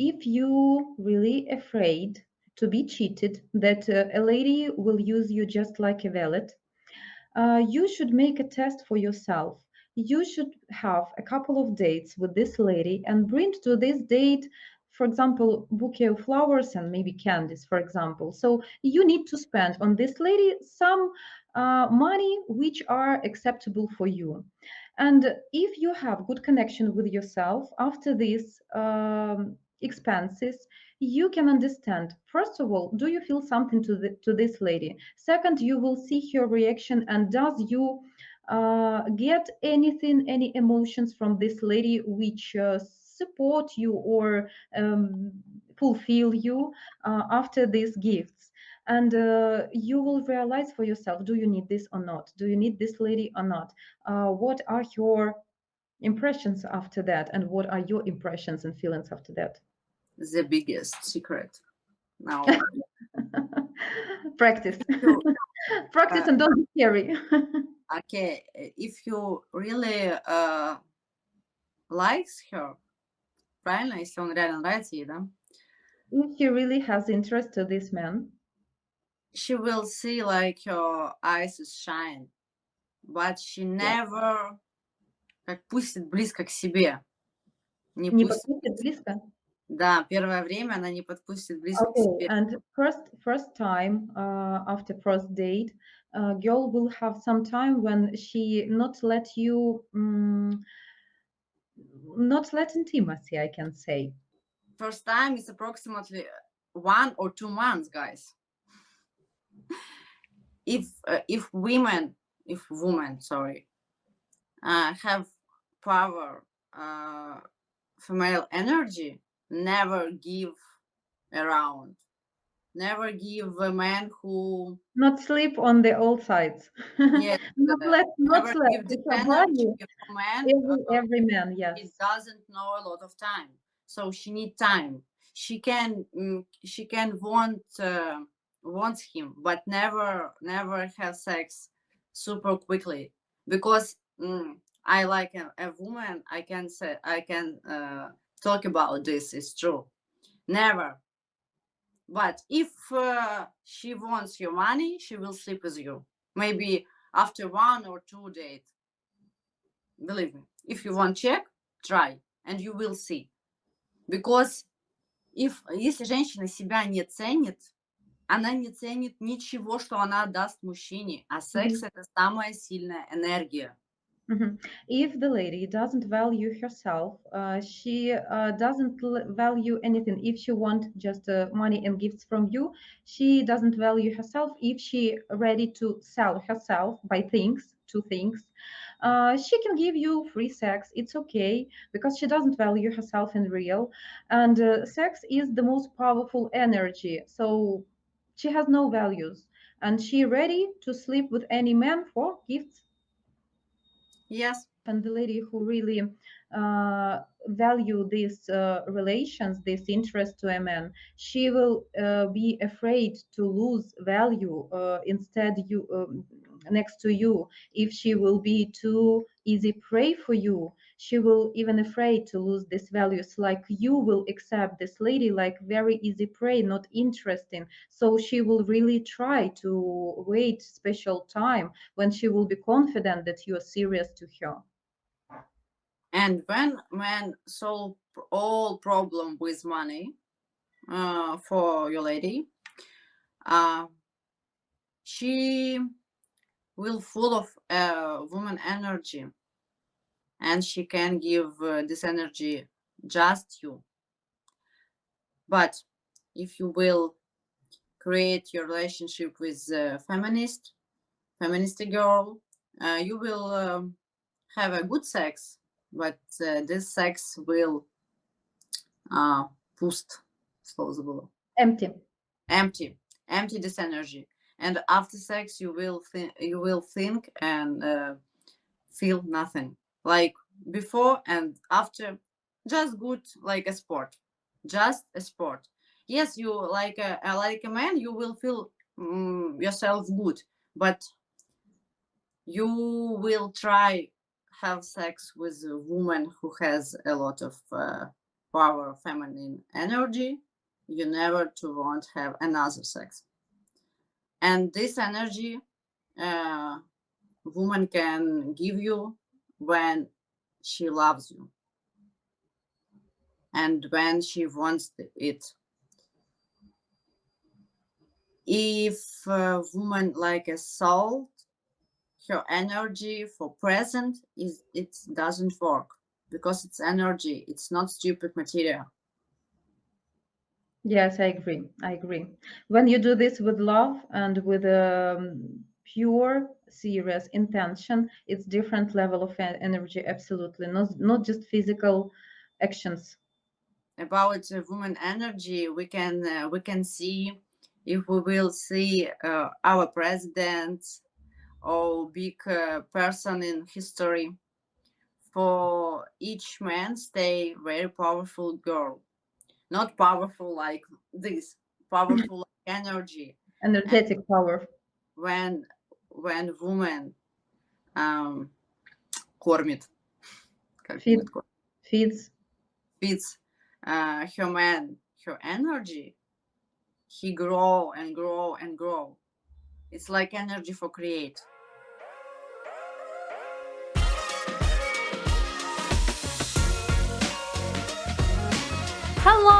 if you really afraid to be cheated, that uh, a lady will use you just like a valet, uh, you should make a test for yourself. You should have a couple of dates with this lady and bring to this date, for example, bouquet of flowers and maybe candies, for example. So you need to spend on this lady some uh, money which are acceptable for you. And if you have good connection with yourself after this, um, expenses, you can understand. First of all do you feel something to the, to this lady? Second you will see her reaction and does you uh, get anything any emotions from this lady which uh, support you or um, fulfill you uh, after these gifts? And uh, you will realize for yourself do you need this or not? Do you need this lady or not? Uh, what are your impressions after that? And what are your impressions and feelings after that the biggest secret now. Practice. Practice uh, and don't be scary. okay, if you really uh, likes her, правильно, если он реально нравится ей, да? If she really has interest to this man. She will see like her eyes shine, but she never как пустит близко к себе. Не, не пустит близко? Да, первое время она не подпустит близко к себе. And first, first time uh, after first date, uh, girl will have some time when she not let you, um, not let intimacy, I can say. First time is approximately one or two months, guys. If uh, if women, if women, sorry, uh, have power, uh, female energy, never give around. Never give a man who not sleep on the old sides. Yes not let not sleep man every, uh, every man yes. He doesn't know a lot of time so she need time. She can mm, she can want uh, wants him but never never have sex super quickly. Because mm, i like a, a, woman i can say i can uh, talk about this is true never but if uh, she wants your money she will sleep with you maybe after one or two days believe me if you want check try and you will see because if если женщина себя не ценит она не ценит ничего что она даст мужчине а секс mm -hmm. это самая сильная энергия If the lady doesn't value herself, uh, she uh, doesn't value anything. If she wants just uh, money and gifts from you, she doesn't value herself. If she ready to sell herself by things, to things, uh, she can give you free sex. It's okay because she doesn't value herself in real. And uh, sex is the most powerful energy. So she has no values, and she ready to sleep with any man for gifts Yes. And the lady who really uh, value these uh, relations, this interest to a man, she will uh, be afraid to lose value uh, instead you um, next to you. If she will be too easy prey for you she will even afraid to lose these values. Like you will accept this lady like very easy prey not interesting. So she will really try to wait special time when she will be confident that you are serious to her. And when man solve all problem with money uh, for your lady uh, she will full of uh, woman energy. And she can give uh, this energy just you. But if you will create your relationship with a feminist feminist girl uh, you will um, have a good sex. But uh, this sex will uh, pust empty. Empty. Empty this energy and after sex you will think you will think and uh, feel nothing. Like before and after just good like a sport. Just a sport. Yes you like a, like a man you will feel um, yourself good but you will try have sex with a woman who has a lot of uh, power feminine energy, you never to won't have another sex. And this energy uh, woman can give you when she loves you. And when she wants it. If a woman like a soul her energy for present is it doesn't work because it's energy it's not stupid material Yes, I agree. I agree. When you do this with love and with a um, pure, serious intention, it's different level of energy. Absolutely, not not just physical actions. about uh, woman energy we can uh, we can see if we will see uh, our president or big uh, person in history for each man stay very powerful girl not powerful like this powerful like energy Energetic power. when when woman um кормит как Feed. будет кормить? Feeds. feeds uh, her man her energy he grow and grow and grow it's like energy for create Hello!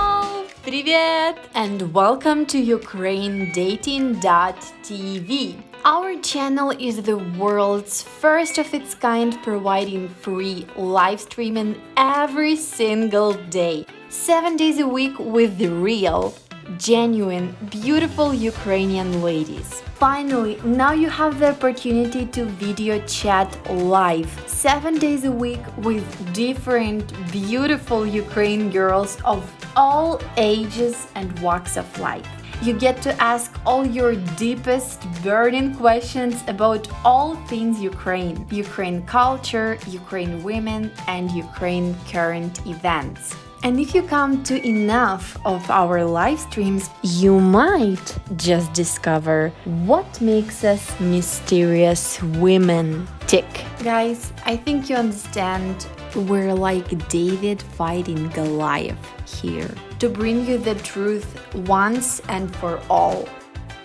Привет! And welcome to UkraineDating.tv. Our channel is the world's first of its kind providing free live streaming every single day. Seven days a week with the real, genuine, beautiful Ukrainian ladies. Finally, now you have the opportunity to video chat live seven days a week with different beautiful Ukraine girls of all ages and walks of life. You get to ask all your deepest burning questions about all things Ukraine, Ukraine culture, Ukraine women, and Ukraine current events. And if you come to enough of our live streams, you might just discover what makes us mysterious women tick. Guys, I think you understand we're like David fighting Goliath here to bring you the truth once and for all.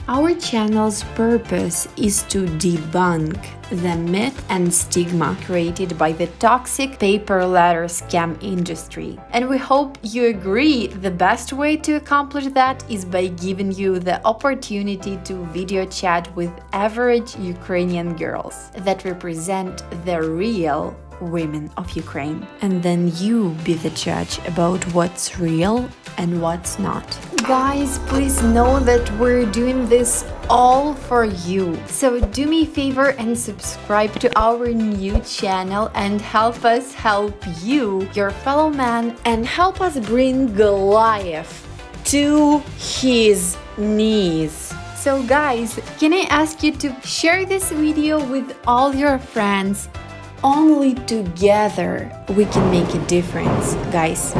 Our channel's purpose is to debunk the myth and stigma created by the toxic pay per letter scam industry. And we hope you agree the best way to accomplish that is by giving you the opportunity to video chat with average Ukrainian girls that represent the real women of Ukraine. And then you be the judge about what's real and what's not. Guys, please know that we're doing this all for you. So do me a favor and subscribe to our new channel and help us help you, your fellow man, and help us bring Goliath to his knees. So guys, can I ask you to share this video with all your friends only together we can make a difference, guys.